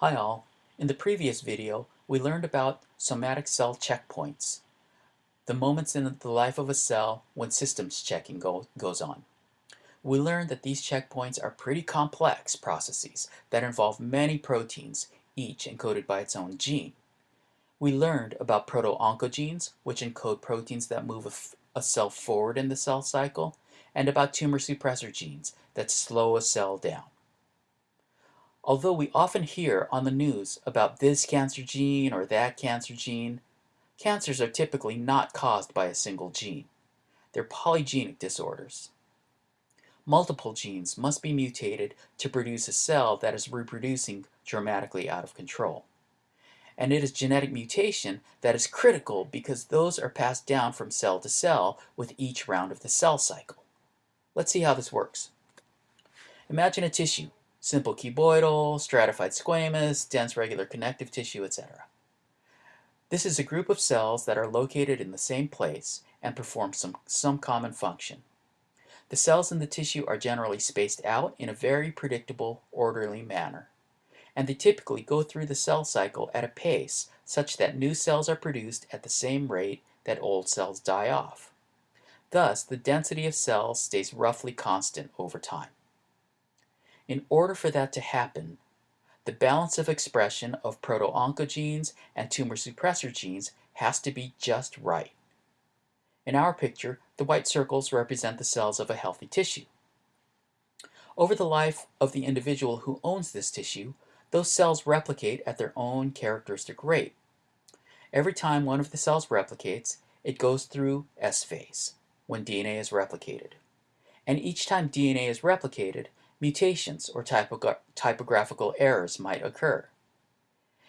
Hi all. In the previous video, we learned about somatic cell checkpoints, the moments in the life of a cell when systems checking go, goes on. We learned that these checkpoints are pretty complex processes that involve many proteins, each encoded by its own gene. We learned about proto-oncogenes, which encode proteins that move a, a cell forward in the cell cycle, and about tumor suppressor genes that slow a cell down. Although we often hear on the news about this cancer gene or that cancer gene, cancers are typically not caused by a single gene. They're polygenic disorders. Multiple genes must be mutated to produce a cell that is reproducing dramatically out of control. And it is genetic mutation that is critical because those are passed down from cell to cell with each round of the cell cycle. Let's see how this works. Imagine a tissue simple cuboidal, stratified squamous, dense regular connective tissue, etc. This is a group of cells that are located in the same place and perform some, some common function. The cells in the tissue are generally spaced out in a very predictable, orderly manner. And they typically go through the cell cycle at a pace such that new cells are produced at the same rate that old cells die off. Thus, the density of cells stays roughly constant over time. In order for that to happen, the balance of expression of proto-oncogenes and tumor suppressor genes has to be just right. In our picture, the white circles represent the cells of a healthy tissue. Over the life of the individual who owns this tissue, those cells replicate at their own characteristic rate. Every time one of the cells replicates, it goes through S phase, when DNA is replicated. And each time DNA is replicated, mutations or typogra typographical errors might occur.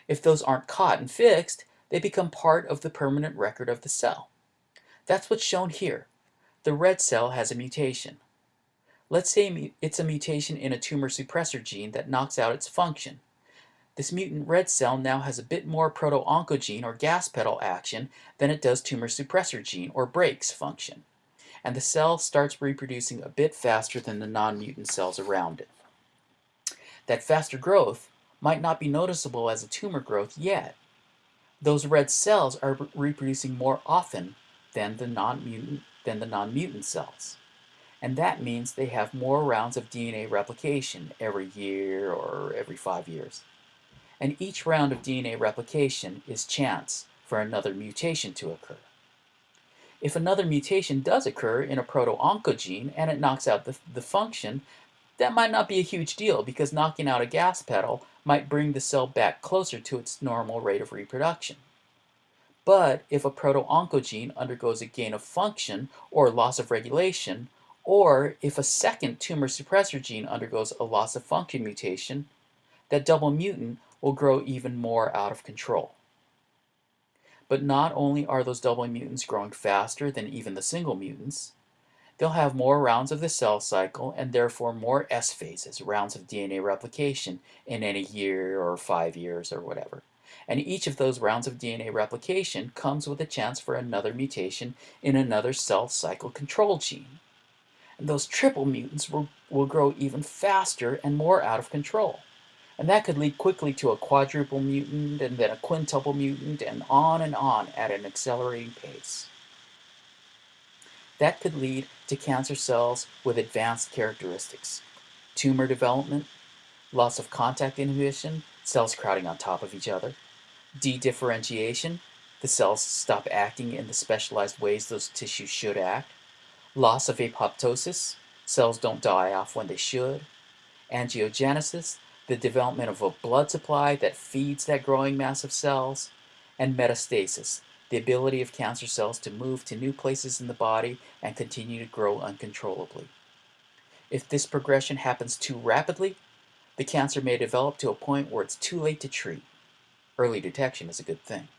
If those aren't caught and fixed, they become part of the permanent record of the cell. That's what's shown here. The red cell has a mutation. Let's say it's a mutation in a tumor suppressor gene that knocks out its function. This mutant red cell now has a bit more proto-oncogene or gas pedal action than it does tumor suppressor gene or brakes function and the cell starts reproducing a bit faster than the non-mutant cells around it. That faster growth might not be noticeable as a tumor growth yet. Those red cells are reproducing more often than the non-mutant than the non-mutant cells. And that means they have more rounds of DNA replication every year or every five years. And each round of DNA replication is chance for another mutation to occur. If another mutation does occur in a proto-oncogene and it knocks out the, the function, that might not be a huge deal because knocking out a gas pedal might bring the cell back closer to its normal rate of reproduction. But if a proto-oncogene undergoes a gain of function or loss of regulation, or if a second tumor suppressor gene undergoes a loss of function mutation, that double mutant will grow even more out of control. But not only are those double mutants growing faster than even the single mutants, they'll have more rounds of the cell cycle and therefore more S phases, rounds of DNA replication, in any year or five years or whatever. And each of those rounds of DNA replication comes with a chance for another mutation in another cell cycle control gene. And those triple mutants will, will grow even faster and more out of control. And that could lead quickly to a quadruple mutant and then a quintuple mutant and on and on at an accelerating pace. That could lead to cancer cells with advanced characteristics. Tumor development, loss of contact inhibition, cells crowding on top of each other, dedifferentiation, the cells stop acting in the specialized ways those tissues should act, loss of apoptosis, cells don't die off when they should, angiogenesis, the development of a blood supply that feeds that growing mass of cells, and metastasis, the ability of cancer cells to move to new places in the body and continue to grow uncontrollably. If this progression happens too rapidly, the cancer may develop to a point where it's too late to treat. Early detection is a good thing.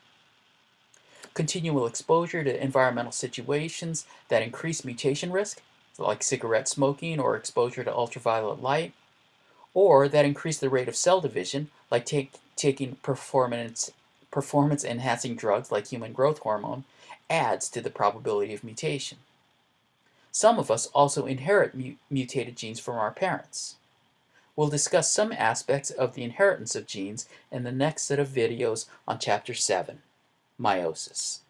Continual exposure to environmental situations that increase mutation risk, like cigarette smoking or exposure to ultraviolet light, or that increase the rate of cell division, like take, taking performance, performance enhancing drugs like human growth hormone, adds to the probability of mutation. Some of us also inherit mu mutated genes from our parents. We'll discuss some aspects of the inheritance of genes in the next set of videos on Chapter 7, Meiosis.